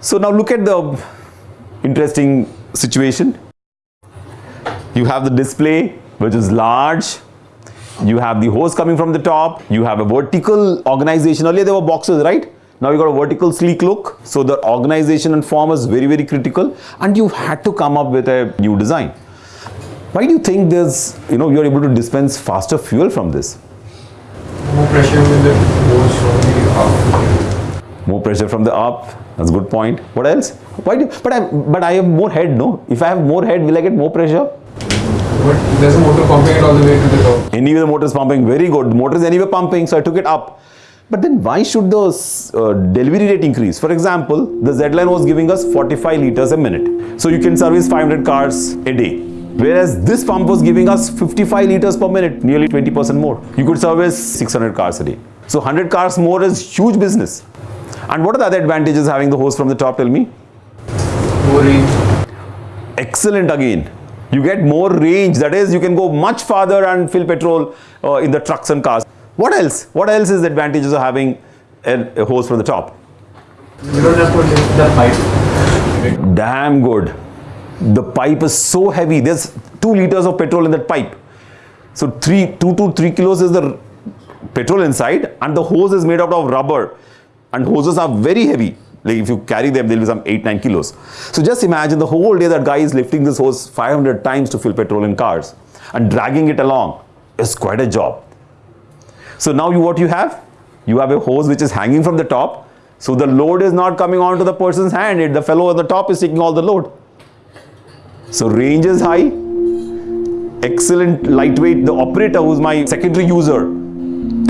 So now look at the interesting situation. You have the display which is large. You have the hose coming from the top. You have a vertical organization. Earlier there were boxes, right? Now you got a vertical sleek look. So the organization and form is very, very critical and you had to come up with a new design. Why do you think there's, you know, you're able to dispense faster fuel from this? More pressure with the hose from the. More pressure from the up. That's a good point. What else? Why do, but I, but I have more head, no? If I have more head, will I get more pressure? But there's a motor pumping it all the way to the top. Anyway, the motor is pumping. Very good. Motor is anyway pumping, so I took it up. But then why should the uh, delivery rate increase? For example, the Z-Line was giving us 45 liters a minute. So you can service 500 cars a day. Whereas this pump was giving us 55 liters per minute, nearly 20% more. You could service 600 cars a day. So 100 cars more is huge business. And what are the other advantages having the hose from the top? Tell me. More range. Excellent again. You get more range. That is, you can go much farther and fill petrol uh, in the trucks and cars. What else? What else is the advantages of having a, a hose from the top? You don't have to lift the pipe. Damn good. The pipe is so heavy. There's two liters of petrol in that pipe. So three, two to three kilos is the petrol inside, and the hose is made out of rubber. And hoses are very heavy. Like if you carry them, they'll be some eight, nine kilos. So just imagine the whole day that guy is lifting this hose 500 times to fill petrol in cars and dragging it along is quite a job. So now you what you have? You have a hose which is hanging from the top. So the load is not coming onto the person's hand. It, the fellow on the top is taking all the load. So range is high. Excellent lightweight. The operator who's my secondary user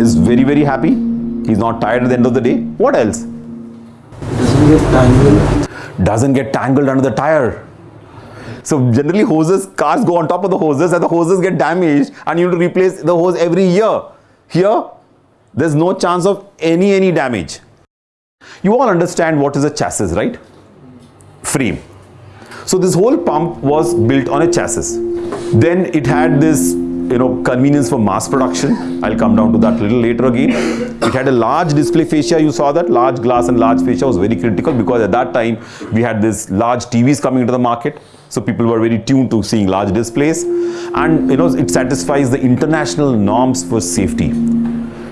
is very very happy. He's not tired at the end of the day. What else? Doesn't get tangled. Doesn't get tangled under the tire. So generally hoses, cars go on top of the hoses and the hoses get damaged and you have to replace the hose every year. Here, there's no chance of any, any damage. You all understand what is a chassis, right? Frame. So this whole pump was built on a chassis. Then it had this, you know, convenience for mass production. I'll come down to that little later again. It had a large display fascia. You saw that large glass and large fascia was very critical because at that time we had this large TVs coming into the market. So people were very tuned to seeing large displays and you know it satisfies the international norms for safety.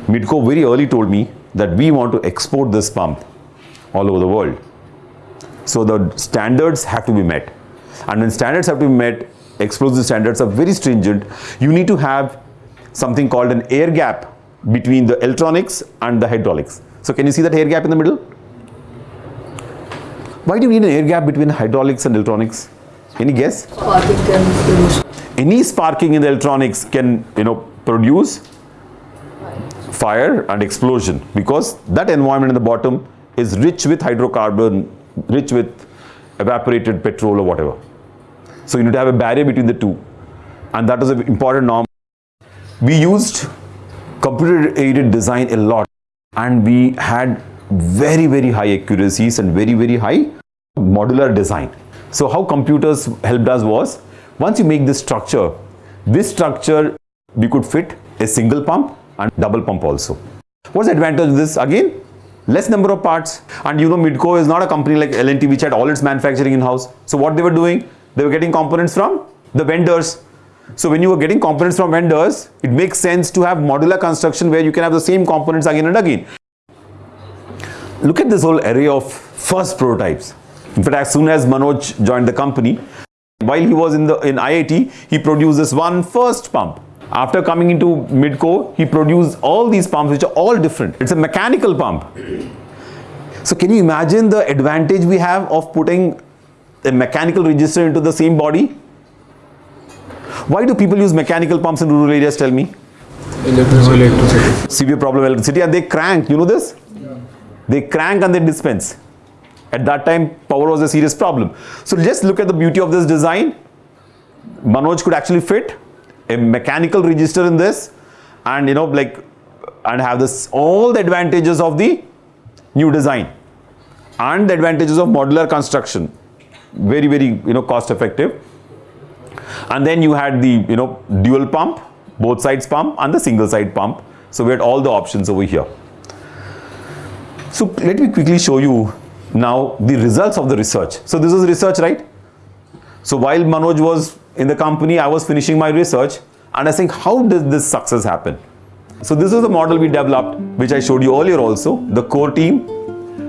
Midco very early told me that we want to export this pump all over the world. So the standards have to be met. And when standards have to be met, explosive standards are very stringent. You need to have something called an air gap between the electronics and the hydraulics. So can you see that air gap in the middle? Why do you need an air gap between hydraulics and electronics? Any guess? Sparking can Any sparking in the electronics can, you know, produce fire and explosion because that environment in the bottom is rich with hydrocarbon, rich with evaporated petrol or whatever. So you need to have a barrier between the two and that is an important norm. We used computer aided design a lot and we had very very high accuracies and very very high modular design. So how computers helped us was once you make this structure, this structure we could fit a single pump and double pump also. What's the advantage of this? Again, less number of parts and you know Midco is not a company like L&T which had all its manufacturing in-house. So what they were doing? They were getting components from the vendors. So when you were getting components from vendors, it makes sense to have modular construction where you can have the same components again and again. Look at this whole array of first prototypes. In fact, as soon as Manoj joined the company, while he was in the in IIT, he produced this one first pump. After coming into Midco, he produced all these pumps which are all different. It's a mechanical pump. So can you imagine the advantage we have of putting a mechanical register into the same body? Why do people use mechanical pumps in rural areas? Tell me. Electricity. Severe problem electricity and they crank. You know this? Yeah. They crank and they dispense. At that time, power was a serious problem. So just look at the beauty of this design. Manoj could actually fit a mechanical register in this and you know like and have this all the advantages of the new design and the advantages of modular construction very very you know cost effective and then you had the you know dual pump both sides pump and the single side pump so we had all the options over here so let me quickly show you now the results of the research. So this is research, right? So while Manoj was in the company, I was finishing my research and I think, how did this success happen? So this is the model we developed, which I showed you earlier also, the core team,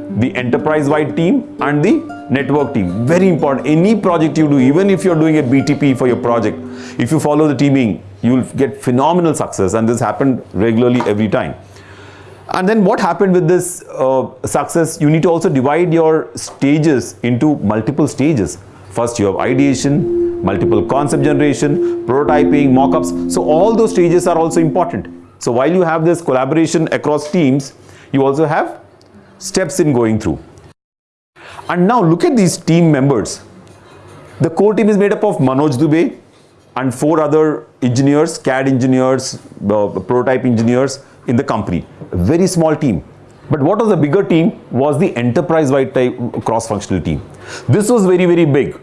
the enterprise-wide team and the network team. Very important. Any project you do, even if you're doing a BTP for your project, if you follow the teaming, you'll get phenomenal success and this happened regularly every time. And then what happened with this uh, success, you need to also divide your stages into multiple stages. First you have ideation, multiple concept generation, prototyping, mockups. So all those stages are also important. So while you have this collaboration across teams, you also have steps in going through. And now look at these team members. The core team is made up of Manoj Dubey and four other engineers, CAD engineers, uh, prototype engineers in the company. A very small team. But what was the bigger team was the enterprise-wide type cross-functional team. This was very, very big.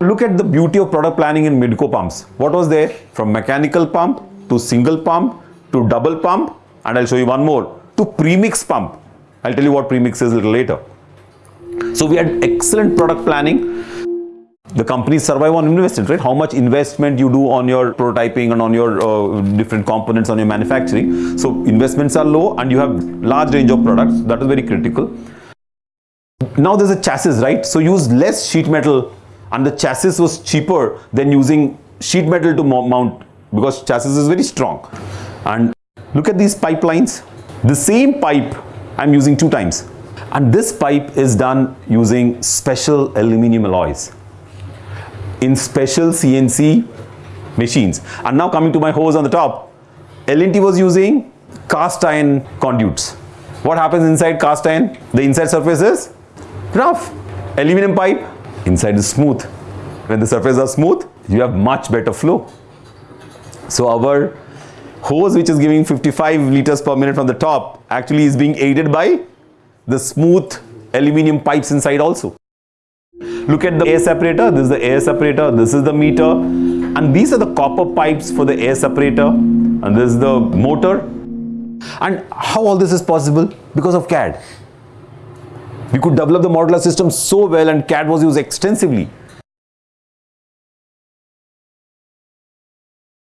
Look at the beauty of product planning in Midco pumps. What was there? From mechanical pump to single pump to double pump and I'll show you one more to premix pump. I'll tell you what premix is a little later. So we had excellent product planning. The companies survive on investment, right? How much investment you do on your prototyping and on your uh, different components on your manufacturing. So investments are low and you have large range of products. That is very critical. Now there's a chassis, right? So use less sheet metal and the chassis was cheaper than using sheet metal to mount because chassis is very strong. And look at these pipelines. The same pipe I'm using two times. And this pipe is done using special aluminum alloys in special CNC machines. And now coming to my hose on the top, L&T was using cast iron conduits. What happens inside cast iron? The inside surface is rough. Aluminum pipe, inside is smooth. When the surfaces are smooth, you have much better flow. So our hose which is giving 55 liters per minute from the top actually is being aided by the smooth aluminum pipes inside also. Look at the air separator. This is the air separator. This is the meter. And these are the copper pipes for the air separator. And this is the motor. And how all this is possible? Because of CAD. We could develop the modular system so well and CAD was used extensively.